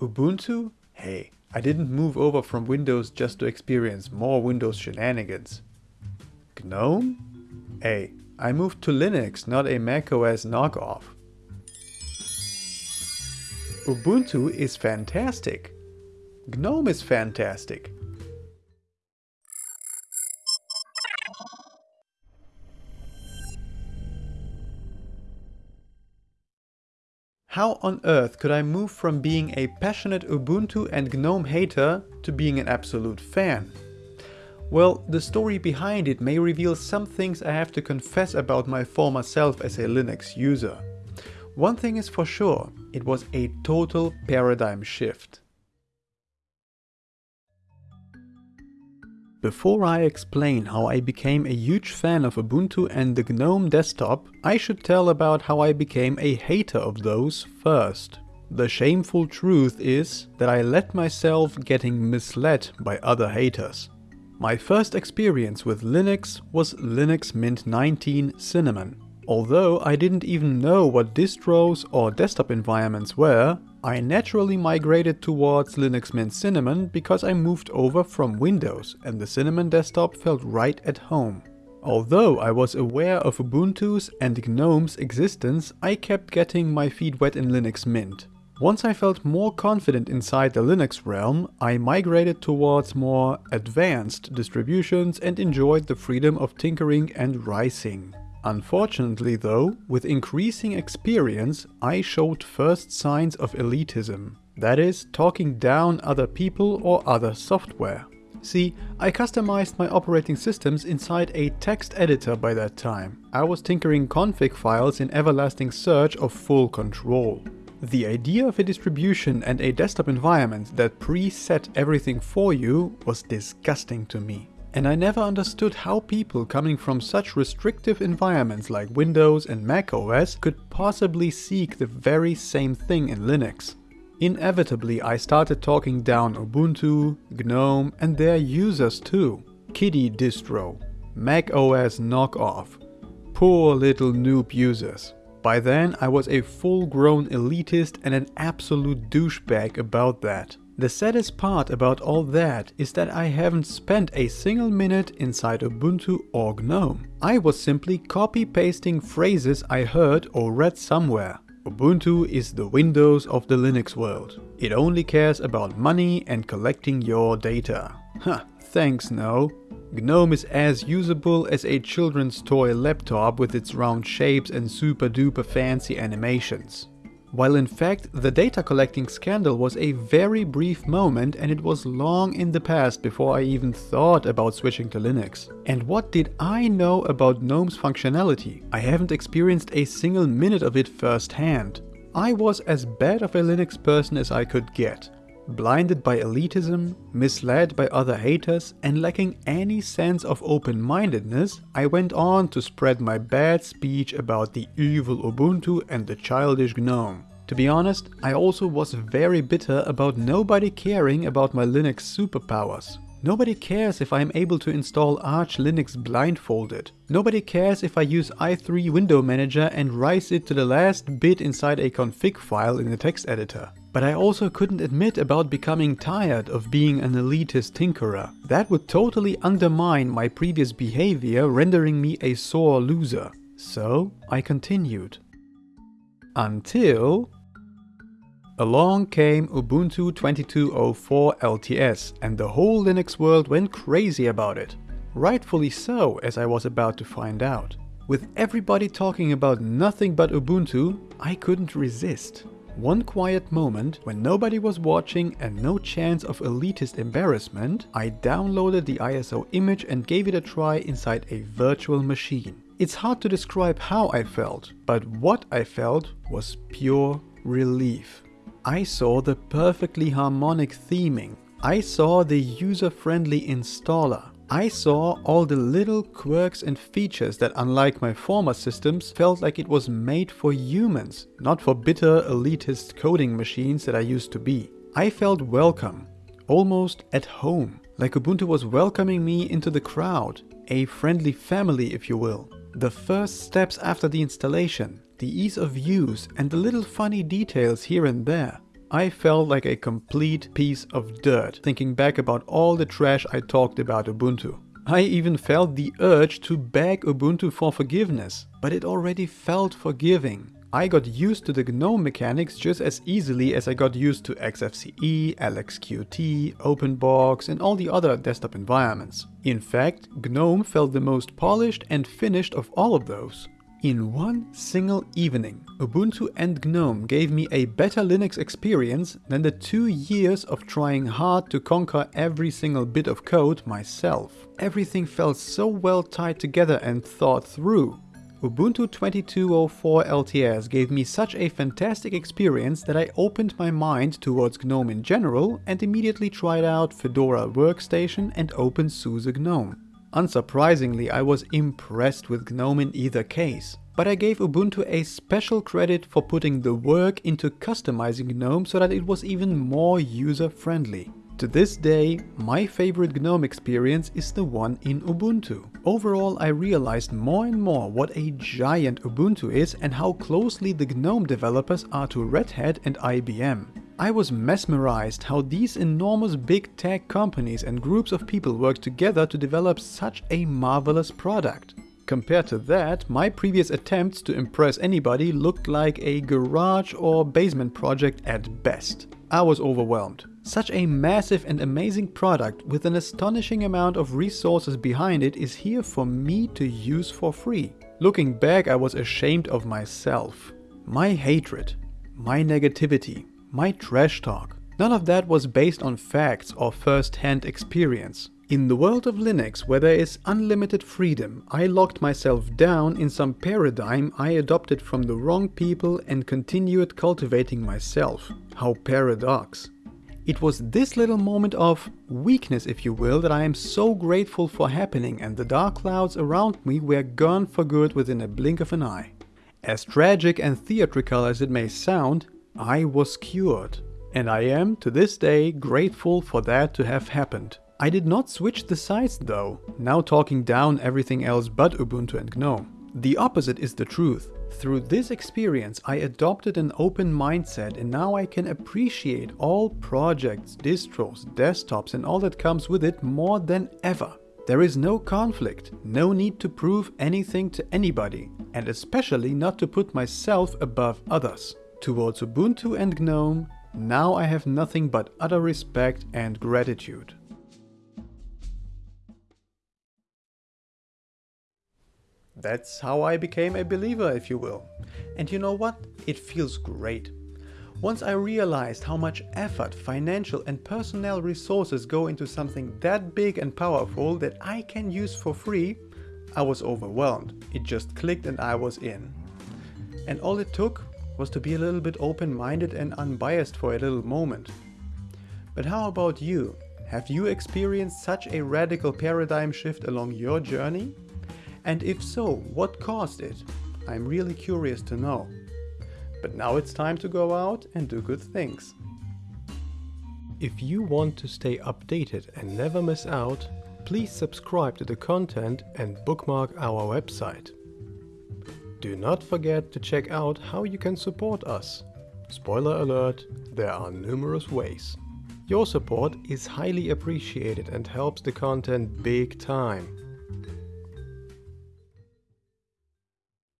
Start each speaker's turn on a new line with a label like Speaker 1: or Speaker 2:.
Speaker 1: Ubuntu? Hey, I didn't move over from Windows just to experience more Windows shenanigans. GNOME? Hey, I moved to Linux, not a macOS knockoff. Ubuntu is fantastic. GNOME is fantastic. How on earth could I move from being a passionate Ubuntu and GNOME hater to being an absolute fan? Well, the story behind it may reveal some things I have to confess about my former self as a Linux user. One thing is for sure, it was a total paradigm shift. Before I explain how I became a huge fan of Ubuntu and the GNOME desktop, I should tell about how I became a hater of those first. The shameful truth is that I let myself getting misled by other haters. My first experience with Linux was Linux Mint 19 Cinnamon. Although I didn't even know what distros or desktop environments were, I naturally migrated towards Linux Mint Cinnamon because I moved over from Windows and the Cinnamon desktop felt right at home. Although I was aware of Ubuntu's and GNOME's existence, I kept getting my feet wet in Linux Mint. Once I felt more confident inside the Linux realm, I migrated towards more advanced distributions and enjoyed the freedom of tinkering and ricing. Unfortunately though, with increasing experience, I showed first signs of elitism. That is, talking down other people or other software. See, I customized my operating systems inside a text editor by that time. I was tinkering config files in everlasting search of full control. The idea of a distribution and a desktop environment that preset everything for you was disgusting to me. And I never understood how people coming from such restrictive environments like Windows and Mac OS could possibly seek the very same thing in Linux. Inevitably I started talking down Ubuntu, GNOME and their users too. Kiddie distro, Mac OS knockoff, poor little noob users. By then I was a full-grown elitist and an absolute douchebag about that. The saddest part about all that is that I haven't spent a single minute inside Ubuntu or GNOME. I was simply copy-pasting phrases I heard or read somewhere. Ubuntu is the Windows of the Linux world. It only cares about money and collecting your data. Huh, thanks no. GNOME is as usable as a children's toy laptop with its round shapes and super duper fancy animations. While in fact the data collecting scandal was a very brief moment and it was long in the past before I even thought about switching to Linux. And what did I know about GNOME's functionality? I haven't experienced a single minute of it firsthand. I was as bad of a Linux person as I could get. Blinded by elitism, misled by other haters and lacking any sense of open-mindedness, I went on to spread my bad speech about the evil Ubuntu and the childish GNOME. To be honest, I also was very bitter about nobody caring about my Linux superpowers. Nobody cares if I'm able to install Arch Linux blindfolded. Nobody cares if I use i3 Window Manager and rice it to the last bit inside a config file in the text editor. But I also couldn't admit about becoming tired of being an elitist tinkerer. That would totally undermine my previous behavior, rendering me a sore loser. So I continued. Until... Along came Ubuntu 22.04 LTS and the whole Linux world went crazy about it. Rightfully so, as I was about to find out. With everybody talking about nothing but Ubuntu, I couldn't resist. One quiet moment, when nobody was watching and no chance of elitist embarrassment, I downloaded the ISO image and gave it a try inside a virtual machine. It's hard to describe how I felt, but what I felt was pure relief. I saw the perfectly harmonic theming. I saw the user-friendly installer. I saw all the little quirks and features that unlike my former systems felt like it was made for humans, not for bitter elitist coding machines that I used to be. I felt welcome, almost at home, like Ubuntu was welcoming me into the crowd, a friendly family if you will. The first steps after the installation, the ease of use and the little funny details here and there. I felt like a complete piece of dirt thinking back about all the trash I talked about Ubuntu. I even felt the urge to beg Ubuntu for forgiveness, but it already felt forgiving. I got used to the GNOME mechanics just as easily as I got used to XFCE, LXQT, OpenBox and all the other desktop environments. In fact, GNOME felt the most polished and finished of all of those. In one single evening, Ubuntu and GNOME gave me a better Linux experience than the two years of trying hard to conquer every single bit of code myself. Everything felt so well tied together and thought through. Ubuntu 22.04 LTS gave me such a fantastic experience that I opened my mind towards GNOME in general and immediately tried out Fedora Workstation and OpenSUSE GNOME. Unsurprisingly, I was impressed with GNOME in either case. But I gave Ubuntu a special credit for putting the work into customizing GNOME so that it was even more user-friendly. To this day, my favorite GNOME experience is the one in Ubuntu. Overall, I realized more and more what a giant Ubuntu is and how closely the GNOME developers are to Red Hat and IBM. I was mesmerized how these enormous big tech companies and groups of people work together to develop such a marvelous product. Compared to that, my previous attempts to impress anybody looked like a garage or basement project at best. I was overwhelmed. Such a massive and amazing product with an astonishing amount of resources behind it is here for me to use for free. Looking back I was ashamed of myself. My hatred, my negativity, my trash talk. None of that was based on facts or first-hand experience. In the world of Linux, where there is unlimited freedom, I locked myself down in some paradigm I adopted from the wrong people and continued cultivating myself. How paradox. It was this little moment of weakness, if you will, that I am so grateful for happening and the dark clouds around me were gone for good within a blink of an eye. As tragic and theatrical as it may sound, I was cured. And I am, to this day, grateful for that to have happened. I did not switch the sides though, now talking down everything else but Ubuntu and GNOME. The opposite is the truth. Through this experience I adopted an open mindset and now I can appreciate all projects, distros, desktops and all that comes with it more than ever. There is no conflict, no need to prove anything to anybody, and especially not to put myself above others. Towards Ubuntu and GNOME, now I have nothing but utter respect and gratitude. That's how I became a believer, if you will. And you know what? It feels great. Once I realized how much effort, financial and personnel resources go into something that big and powerful that I can use for free, I was overwhelmed. It just clicked and I was in. And all it took was to be a little bit open-minded and unbiased for a little moment. But how about you? Have you experienced such a radical paradigm shift along your journey? And if so, what caused it? I'm really curious to know. But now it's time to go out and do good things. If you want to stay updated and never miss out, please subscribe to the content and bookmark our website. Do not forget to check out how you can support us. Spoiler alert, there are numerous ways. Your support is highly appreciated and helps the content big time.